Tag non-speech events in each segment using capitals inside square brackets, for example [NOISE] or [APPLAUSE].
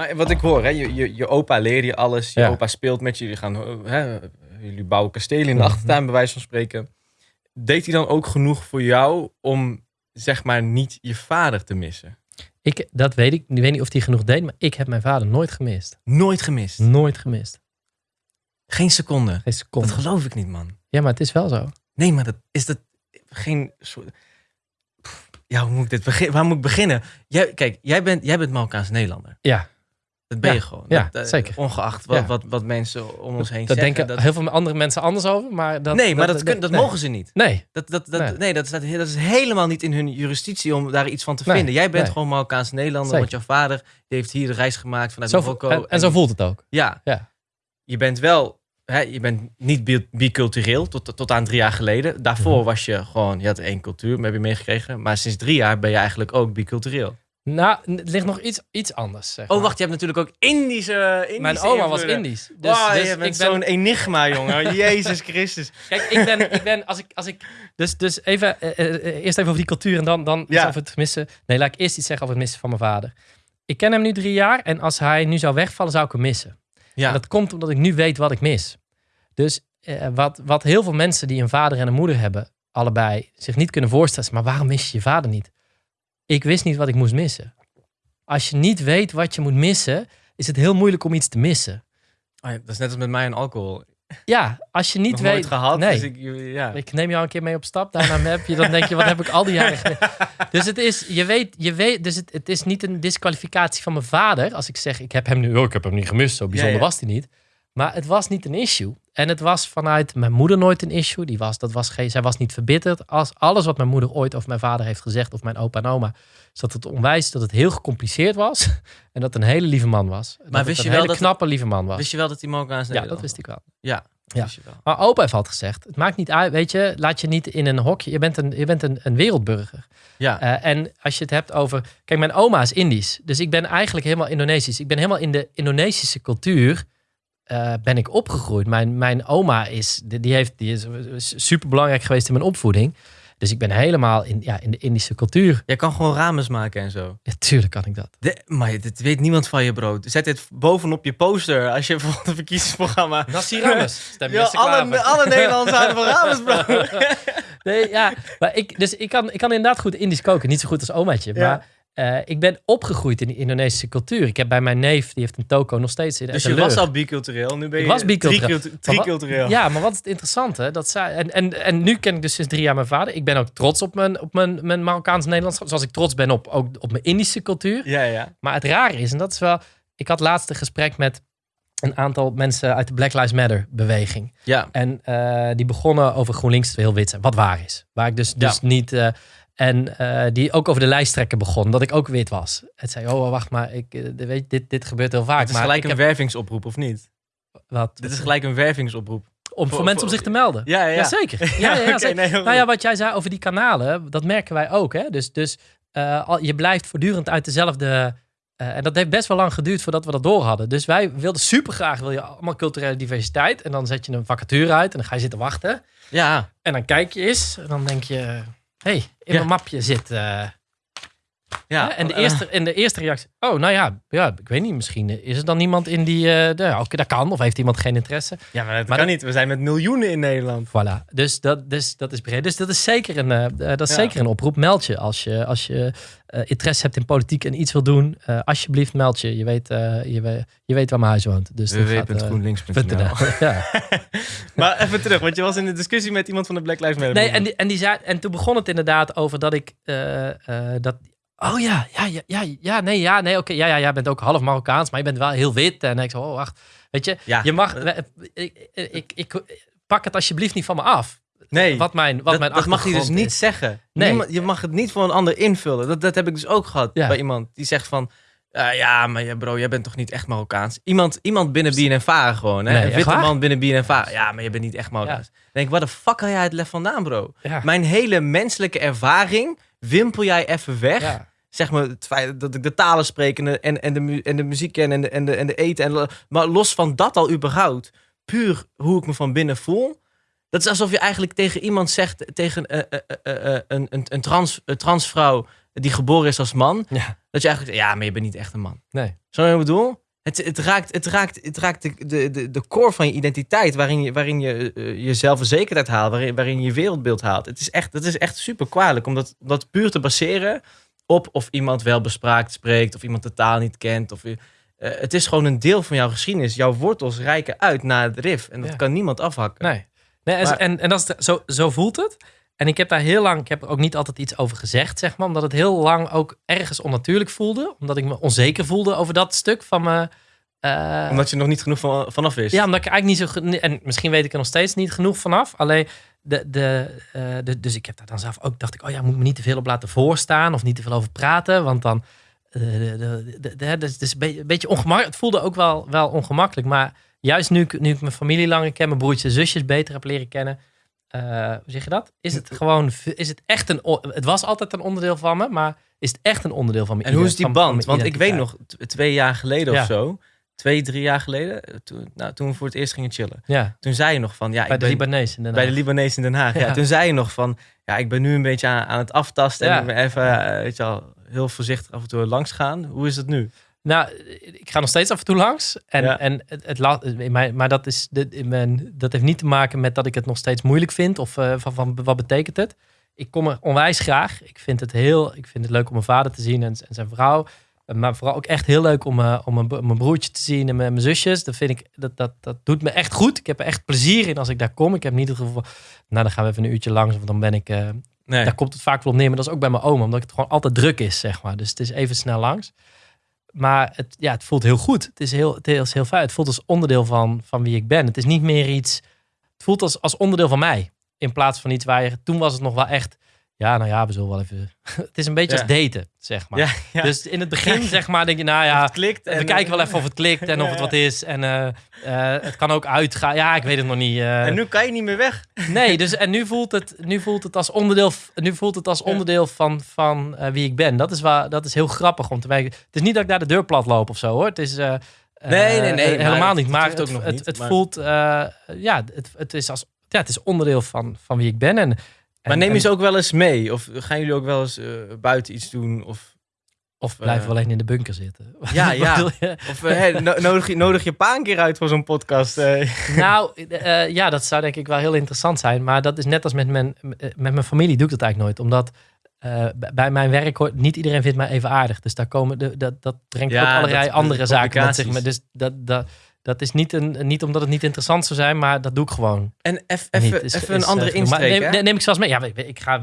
Maar wat ik hoor, hè, je, je, je opa leerde je alles. Je Ja. opa speelt met je. Jullie, gaan, hè, jullie bouwen kastelen in de Mhm. achtertuin, bij wijze van spreken. Deed hij dan ook genoeg voor jou om, zeg maar, niet je vader te missen? Ik, dat weet ik. Ik weet niet of hij genoeg deed, maar ik heb mijn vader nooit gemist. Nooit gemist. Nooit gemist. Geen seconde. Geen seconde. Dat geloof ik niet, man. Ja, maar het is wel zo. Nee, maar dat is dat geen soort. Ja, hoe moet ik dit beginnen? Waar moet ik beginnen? Jij, kijk, jij bent, jij bent Marokkaans Nederlander. Ja, Dat ben Ja, je gewoon. ja, Dat, eh, zeker. Ongeacht wat, Ja. wat, wat mensen om ons heen daar zeggen. denken dat- heel veel andere mensen anders over. Maar dat, nee, maar dat, kun- dat nee. mogen ze niet. Nee, Dat, dat, dat, Nee. nee. dat, staat, dat is helemaal niet in hun jurisdictie om daar iets van te Nee, vinden. Jij bent gewoon Marokkaans Nederlander, want jouw vader die heeft hier de reis gemaakt vanuit zo, Marokko. en, en zo voelt het ook. Ja. Ja. Je bent wel, hè, je bent niet bi- bicultureel tot, tot aan drie jaar geleden. Daarvoor Mhm. was je gewoon, je had één cultuur, heb je meegekregen. Maar sinds drie jaar ben je eigenlijk ook bicultureel. Nou, het ligt nog iets, iets anders. Zeg Oh, wacht, je hebt natuurlijk ook Indische. Indische Mijn oma was. Indisch. Dus, dus je bent ik ben, zo'n enigma, jongen. [LAUGHS] Jezus Christus. Kijk, ik ben, ik ben als ik, als ik, dus, dus even, eh, eh, eh, eerst even over die cultuur en dan, dan Ja. over het missen. Nee, laat ik eerst iets zeggen over het missen van mijn vader. Ik ken hem nu drie jaar en als hij nu zou wegvallen, zou ik hem missen. Ja, En dat komt omdat ik nu weet wat ik mis. Dus wat, wat heel veel mensen die een vader en een moeder hebben, allebei, zich niet kunnen voorstellen, maar waarom mis je je vader niet? Ik wist niet wat ik moest missen. Als je niet weet wat je moet missen, is het heel moeilijk om iets te missen. Oh ja, dat is net als met mij en alcohol. Ja, als je niet Nog weet. nooit gehad. Nee. Dus ik, ja. Ik neem jou een keer mee op stap, daarna heb je, dan denk je, wat heb ik al die jaren [LAUGHS] gedaan? Dus het is, je weet, je weet, dus het, het is niet een disqualificatie van mijn vader. Als ik zeg, ik heb hem nu, oh, ik heb hem niet gemist, zo bijzonder Ja, was hij niet. Maar het was niet een issue. En het was vanuit mijn moeder nooit een issue. Die was, dat was geen, zij was niet verbitterd. Als alles wat mijn moeder ooit over mijn vader heeft gezegd, of mijn opa en oma, is dat het onwijs dat het heel gecompliceerd was. [LAUGHS] En dat het een hele lieve man was. En het wist een je wel hele dat- knappe lieve man was. Wist je wel dat die Marokkaans ja, dat wist ik wel. Ja, Ja. wist je wel. Maar opa heeft altijd gezegd, het maakt niet uit, weet je, laat je niet in een hokje. Je bent een, je bent een, een wereldburger. Ja, Eh, en als je het hebt over, kijk, mijn oma is Indisch, dus ik ben eigenlijk helemaal Indonesisch. Ik ben helemaal in de Indonesische cultuur eh, ben ik opgegroeid. Mijn, mijn oma is, die, heeft, die is super belangrijk geweest in mijn opvoeding. Dus ik ben helemaal in, ja, in de Indische cultuur. jij kan gewoon ramens maken en zo. Ja, tuurlijk kan ik dat. De, maar dit weet niemand van je, bro. Zet dit bovenop je poster als je [LAUGHS] voor het verkiezingsprogramma... Nassi Rames, [LAUGHS] Ja, alle, alle Nederlanders houden van ramens, bro. [LAUGHS] Nee, ja, maar ik, dus ik kan, ik kan inderdaad goed Indisch koken. Niet zo goed als omaatje. Ja. Maar eh, ik ben opgegroeid in de Indonesische cultuur. Ik heb bij mijn neef, die heeft een toko nog steeds in Dus je was al bicultureel, nu ben je was bicultureel. tricultu- tricultureel. Ja, maar wat is het interessante? Dat zij, en, en, en nu ken ik dus sinds drie jaar mijn vader. Ik ben ook trots op mijn, op mijn, mijn Marokkaans-Nederlands. Zoals ik trots ben op, ook op mijn Indische cultuur. Ja, ja. Maar het rare is, en dat is wel... Ik had laatst een gesprek met een aantal mensen uit de Black Lives Matter beweging. Ja, En eh, die begonnen over GroenLinks heel wit zijn. Wat waar is. Waar ik dus, dus niet... eh, en eh, die ook over de lijsttrekker begon. Dat ik ook wit was. Het zei, oh wacht maar. Ik, eh, weet, dit, dit gebeurt heel vaak. het is maar gelijk een heb, wervingsoproep, of niet? wat, Dit is gelijk een wervingsoproep. om voor, voor- mensen om zich te melden. Ja, ja. Jazeker. [LAUGHS] Ja, ja, ja, nee, Nou ja, wat jij zei over die kanalen, dat merken wij ook. Hè? Dus, dus eh, je blijft voortdurend uit dezelfde... en dat heeft best wel lang geduurd voordat we dat door hadden. Dus wij wilden super graag, wil je allemaal culturele diversiteit. En dan zet je een vacature uit en dan ga je zitten wachten. Ja, En dan kijk je eens en dan denk je... Hé, hey, in Ja. mijn mapje zit... eh, ja. en, de eh, eerste, en de eerste reactie... Oh, nou ja, ja, ik weet niet. Misschien is er dan niemand in die... de, oké, dat kan. Of heeft iemand geen interesse? Ja, maar dat Maar kan dat- niet. We zijn met miljoenen in Nederland. Voilà. Dus dat, dus dat is breed. Dus dat is zeker een, eh, dat is Ja. zeker een oproep. Meld je als je, als je interesse hebt in politiek en iets wil doen. alsjeblieft, meld je. Je weet, je, je weet waar mijn huis woont. Dus www.groenlinks.nl .nl. [LAUGHS] ja. Maar even terug, want je was in de discussie met iemand van de Black Lives Matter. Nee, en, die, en, die zei, en toen begon het inderdaad over dat ik... dat, oh ja, ja, ja, ja, ja, nee, ja, nee, oké. ja, ja, jij bent ook half Marokkaans, maar je bent wel heel wit. En ik zo, oh, wacht. Weet je, Ja. je mag... Ik, ik, ik, ik- pak het alsjeblieft niet van me af. nee. Wat mijn, wat dat, mijn dat mag hij dus achtergrond niet is. zeggen. Nee. Niemand- je mag het niet voor een ander invullen. Dat, dat heb ik dus ook gehad Ja. bij iemand die zegt van... "Ah, ja, maar bro, jij bent toch niet echt Marokkaans? Iemand, iemand binnen BNNVARA gewoon, hè? Nee, een echt witte man binnen BNNVARA. Ja, maar je bent niet echt Marokkaans. Dan denk ik, waar de fuck haal jij het lef vandaan, bro? Mijn hele menselijke ervaring wimpel jij even weg. Zeg maar het feit dat ik de talen spreek en de, en, en de, en de muziek ken en de, en de, en de eten. En, maar los van dat al überhaupt, puur hoe ik me van binnen voel, Dat is alsof je eigenlijk tegen iemand zegt, tegen eh, eh, een, een, een, trans, een transvrouw die geboren is als man, Ja. dat je eigenlijk ja, maar je bent niet echt een man. Nee. Zo wat ik bedoel? Het, het raakt, het raakt, het raakt de, de, de, de core van je identiteit, waarin je, waarin je je zelfverzekerdheid haalt, waarin, waarin je je wereldbeeld haalt. Het is echt, het is echt super kwalijk om dat, om dat puur te baseren op of iemand wel bespraakt spreekt, of iemand de taal niet kent. Of, eh, het is gewoon een deel van jouw geschiedenis. Jouw wortels reiken uit naar het RIF. En dat Ja. kan niemand afhakken. Nee. nee en, Maar- en, en dat is de- zo, zo voelt het. En ik heb daar heel lang, ik heb er ook niet altijd iets over gezegd, zeg maar. Omdat het heel lang ook ergens onnatuurlijk voelde. Omdat ik me onzeker voelde over dat stuk van me. eh, Omdat je nog niet genoeg van, vanaf wist. Ja, omdat ik eigenlijk niet zo... En misschien weet ik er nog steeds niet genoeg vanaf. Alleen, de, de, eh, de, dus ik heb daar dan zelf ook... dacht ik, oh ja, moet ik me niet te veel op laten voorstaan... of niet te veel over praten, want dan... eh, dus het is een beetje, een beetje ongemakkelijk. Het voelde ook wel, wel ongemakkelijk. Maar juist nu, ik- nu ik mijn familie langer ken... mijn broertjes en zusjes beter heb leren kennen... eh, hoe zeg je dat? Is het gewoon... Is het echt een... Het was altijd een onderdeel van me, maar is het echt een onderdeel van me? En hoe is die band? Want ik weet nog, twee jaar geleden Ja. of zo, twee, drie jaar geleden, eh, toen, nou, toen we voor het eerst gingen chillen. Ja, Toen zei je nog van, ja, bij ik de ben, Libanees in Den bij de Haag. Libanees in Den Haag. Ja. Ja. toen zei je nog van, ja, ik ben nu een beetje aan, aan het aftasten en ik ben even, eh, weet je al, heel voorzichtig af en toe langs gaan. Hoe is het nu? Nou, ik ga nog steeds af en toe langs. En, Ja. en het, het la- in mijn, maar dat, is de, in mijn, dat heeft niet te maken met dat ik het nog steeds moeilijk vind. Of eh, van, van wat betekent het. Ik kom er onwijs graag. Ik vind het heel ik vind het leuk om mijn vader te zien en, en zijn vrouw. Maar vooral ook echt heel leuk om, eh, om mijn, bro- mijn broertje te zien en mijn, mijn zusjes. Dat vind ik, dat, dat, dat doet me echt goed. Ik heb er echt plezier in als ik daar kom. Ik heb niet het gevoel van, nou dan gaan we even een uurtje langs. Of dan ben ik, eh, Nee. daar komt het vaak wel op neer. Maar dat is ook bij mijn oma, omdat het gewoon altijd druk is, zeg maar. Dus het is even snel langs. Maar het, ja, het voelt heel goed. Het is heel, het is heel fijn. Het voelt als onderdeel van, van wie ik ben. Het is niet meer iets... Het voelt als, als onderdeel van mij. In plaats van iets waar je... Toen was het nog wel echt... Ja, nou ja, we zullen wel even... [LAUGHS] Het is een beetje Ja. als daten, zeg maar. Ja, ja. Dus in het begin, zeg maar, denk je... Nou ja, het klikt. we en- kijken wel even of het klikt en [LAUGHS] of het wat is. En eh, eh, het kan ook uitgaan. Ja, ik weet het nog niet. eh. En nu kan je niet meer weg. [LAUGHS] Nee, dus en nu voelt het, nu voelt het als onderdeel, nu voelt het als onderdeel van, van eh, wie ik ben. Dat is, waar, dat is heel grappig om te weten. Het is niet dat ik daar de deur plat loop of zo hoor. Het is. eh, Nee, nee, nee, eh, maar helemaal het- niet. het Maar hoeft het, ook nog het, niet, het maar- voelt. eh, ja, het, het, is als, ja, het is onderdeel van, van wie ik ben. En, Maar neem je ze ook wel eens mee? Of gaan jullie ook wel eens eh, buiten iets doen? Of, Of blijven eh, we alleen in de bunker zitten. [LAUGHS] Ja, ja. of eh, hey, no- nodig, je, nodig je pa een keer uit voor zo'n podcast? [LAUGHS] Nou, ja, dat zou denk ik wel heel interessant zijn. Maar dat is net als met mijn, met mijn familie doe ik dat eigenlijk nooit. Omdat bij mijn werk hoort niet iedereen vindt mij even aardig. Dus daar komen de, dat, dat brengt Ja, ook allerlei dat- andere zaken met zich mee. Dus dat, dat, dat is niet, een, niet omdat het niet interessant zou zijn, maar dat doe ik gewoon. En even een andere eh, insteek, neem, neem ik zelfs mee. Ja, ik, ik ga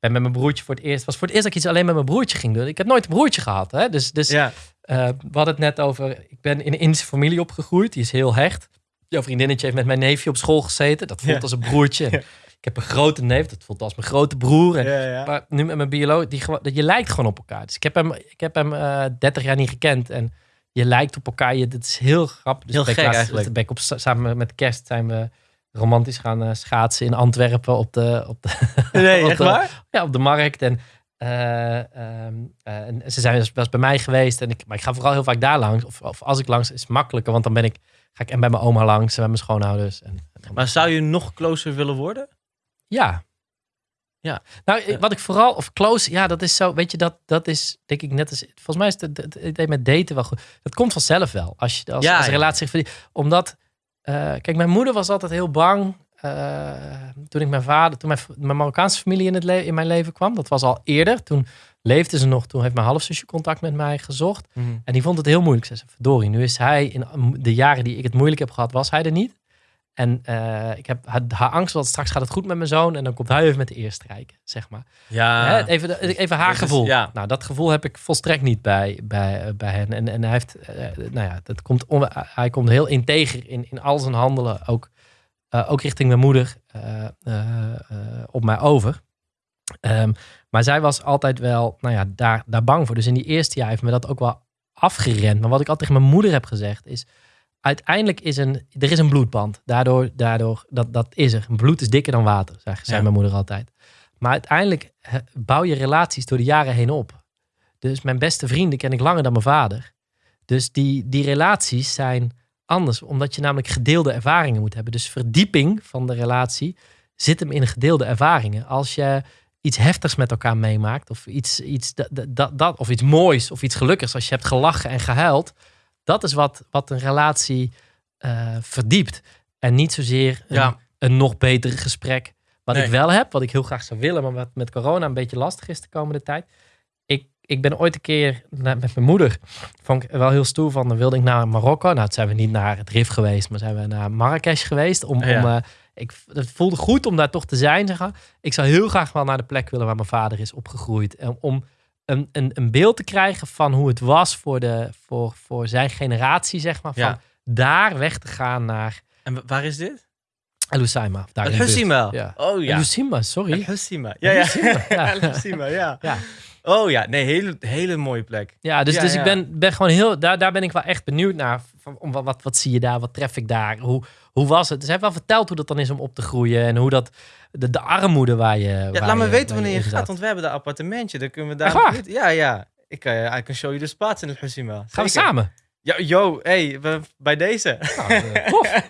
ben met mijn broertje voor het eerst. was voor het eerst dat ik iets alleen met mijn broertje ging doen. Ik heb nooit een broertje gehad. Hè? Dus, dus Ja. eh, we hadden het net over. Ik ben in een Indische familie opgegroeid. Die is heel hecht. Jouw vriendinnetje heeft met mijn neefje op school gezeten. Dat voelt Ja. als een broertje. [LAUGHS] Ja. Ik heb een grote neef. Dat voelt als mijn grote broer. En. Maar nu met mijn bioloog, die je lijkt gewoon op elkaar. Dus ik heb hem, ik heb hem eh 30 jaar niet gekend. En je lijkt op elkaar. Je, dat is heel grappig. Dus Heel gek eigenlijk. Ben ik op, samen met kerst zijn we romantisch gaan eh, schaatsen in Antwerpen op de, op de, [LAUGHS] Nee, [LAUGHS] op echt de- waar? ja, op de markt. En, eh, ehm, eh, en ze zijn dus, was bij mij geweest. En ik, maar ik ga vooral heel vaak daar langs. Of, of als ik langs, is het makkelijker. Want dan ben ik, ga ik en bij mijn oma langs en bij mijn schoonouders. En, Maar zou je nog closer willen worden? ja. Ja. Nou, wat ik vooral, of close, ja, dat is zo, weet je, dat, dat is denk ik net als, volgens mij is het, het, idee met daten wel goed. Dat komt vanzelf wel, als je als, Ja, als een ja. relatie. Omdat, eh, kijk, mijn moeder was altijd heel bang eh, toen ik mijn vader, toen mijn, mijn Marokkaanse familie in, het in mijn leven kwam. Dat was al eerder, toen leefde ze nog, toen heeft mijn halfzusje contact met mij gezocht. En die vond het heel moeilijk. Ze zei, verdorie, nu is hij in de jaren die ik het moeilijk heb gehad, was hij er niet. En eh, ik heb haar, haar angst, want straks gaat het goed met mijn zoon. En dan komt hij even met de eerste rijken, zeg maar. Ja. Hè, even, de- even haar gevoel. ja. Nou, dat gevoel heb ik volstrekt niet bij, bij, eh, bij hen. En, en hij heeft, eh, nou ja, dat komt on- hij komt heel integer in, in al zijn handelen. Ook, ook richting mijn moeder op mij over. Ehm, maar zij was altijd wel, nou ja, daar, daar bang voor. Dus in die eerste jaar heeft me dat ook wel afgerend. Maar wat ik altijd tegen mijn moeder heb gezegd is... Uiteindelijk is een, er is een bloedband. Daardoor, daardoor dat, dat is er. Bloed is dikker dan water, zei, zei Ja. mijn moeder altijd. Maar uiteindelijk bouw je relaties door de jaren heen op. Dus mijn beste vrienden ken ik langer dan mijn vader. Dus die, die relaties zijn anders. Omdat je namelijk gedeelde ervaringen moet hebben. Dus verdieping van de relatie zit hem in gedeelde ervaringen. Als je iets heftigs met elkaar meemaakt, of iets, iets, dat, dat, dat, of iets moois, of iets gelukkigs, als je hebt gelachen en gehuild, dat is wat, wat een relatie eh, verdiept. En niet zozeer een, Ja. een nog beter gesprek. Wat Nee. ik wel heb, wat ik heel graag zou willen, maar wat met corona een beetje lastig is de komende tijd. Ik, ik ben ooit een keer met mijn moeder, vond ik wel heel stoer van, dan wilde ik naar Marokko. Nou, toen zijn we niet naar het Rif geweest, maar zijn we naar Marrakesh geweest. Om, Ja. om, eh, ik, het voelde goed om daar toch te zijn. Zeg maar. Ik zou heel graag wel naar de plek willen waar mijn vader is opgegroeid. En om een, een, een beeld te krijgen van hoe het was voor, de, voor, voor zijn generatie, zeg maar. Van Ja. daar weg te gaan naar En wa- waar is dit? Buurt. Husima. Ja. Oh ja. Hoceima, sorry. El Husima. Ja, ja. [LAUGHS] Ja. Ja. Oh ja, nee, hele, hele mooie plek. Ja, dus, Ja, dus ja. ik ben, ben gewoon heel, daar, daar ben ik wel echt benieuwd naar. Van, om, wat, wat, wat zie je daar? Wat tref ik daar? Hoe, hoe was het? Dus hij heeft wel verteld hoe dat dan is om op te groeien. En hoe dat, de, de armoede waar je. Ja, waar laat me weten wanneer je gaat, zat. want we hebben daar appartementje. Dan kunnen we daar... Ja, ja. Ik kan je, I can show you the spots in El Husima. Gaan we samen? Ja, yo, hey, we- bij deze. Nou, eh. [LAUGHS]